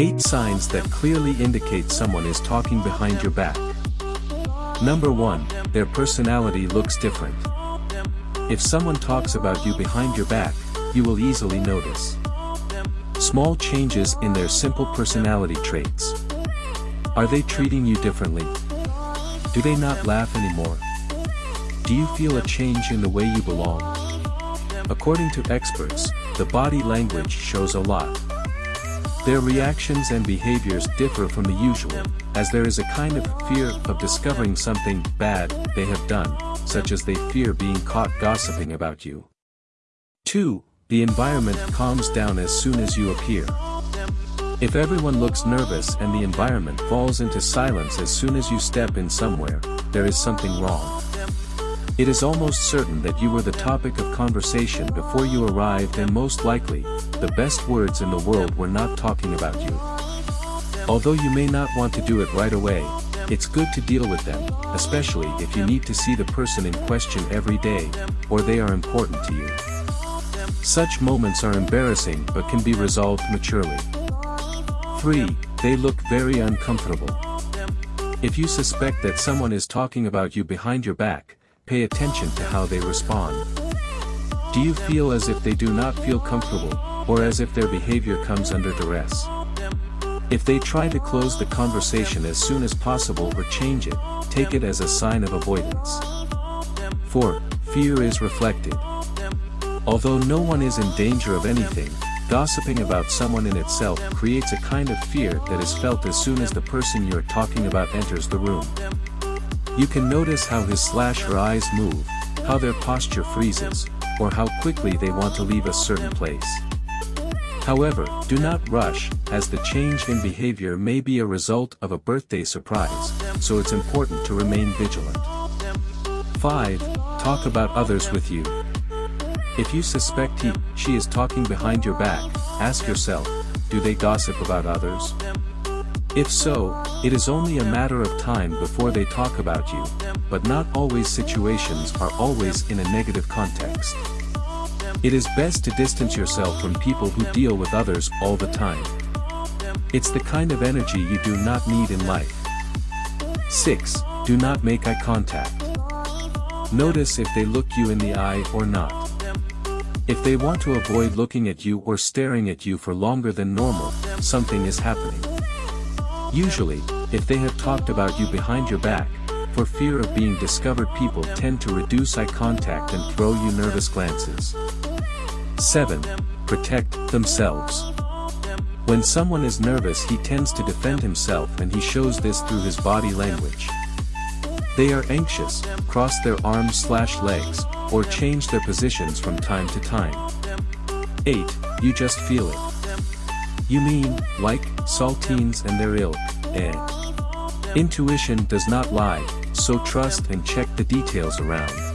8 signs that clearly indicate someone is talking behind your back. Number 1, their personality looks different. If someone talks about you behind your back, you will easily notice. Small changes in their simple personality traits. Are they treating you differently? Do they not laugh anymore? Do you feel a change in the way you belong? According to experts, the body language shows a lot. Their reactions and behaviors differ from the usual, as there is a kind of fear of discovering something bad they have done, such as they fear being caught gossiping about you. 2. The environment calms down as soon as you appear. If everyone looks nervous and the environment falls into silence as soon as you step in somewhere, there is something wrong. It is almost certain that you were the topic of conversation before you arrived and most likely, the best words in the world were not talking about you. Although you may not want to do it right away, it's good to deal with them, especially if you need to see the person in question every day, or they are important to you. Such moments are embarrassing but can be resolved maturely. 3. They look very uncomfortable. If you suspect that someone is talking about you behind your back, pay attention to how they respond. Do you feel as if they do not feel comfortable, or as if their behavior comes under duress? If they try to close the conversation as soon as possible or change it, take it as a sign of avoidance. 4. Fear is reflected. Although no one is in danger of anything, gossiping about someone in itself creates a kind of fear that is felt as soon as the person you're talking about enters the room. You can notice how his slash her eyes move, how their posture freezes, or how quickly they want to leave a certain place. However, do not rush, as the change in behavior may be a result of a birthday surprise, so it's important to remain vigilant. 5. Talk about others with you. If you suspect he, she is talking behind your back, ask yourself, do they gossip about others? If so, it is only a matter of time before they talk about you, but not always situations are always in a negative context. It is best to distance yourself from people who deal with others all the time. It's the kind of energy you do not need in life. 6. Do not make eye contact. Notice if they look you in the eye or not. If they want to avoid looking at you or staring at you for longer than normal, something is happening. Usually, if they have talked about you behind your back, for fear of being discovered people tend to reduce eye contact and throw you nervous glances. 7. Protect themselves. When someone is nervous he tends to defend himself and he shows this through his body language. They are anxious, cross their arms slash legs, or change their positions from time to time. 8. You just feel it. You mean, like, saltines and their ilk, eh? Intuition does not lie, so trust and check the details around.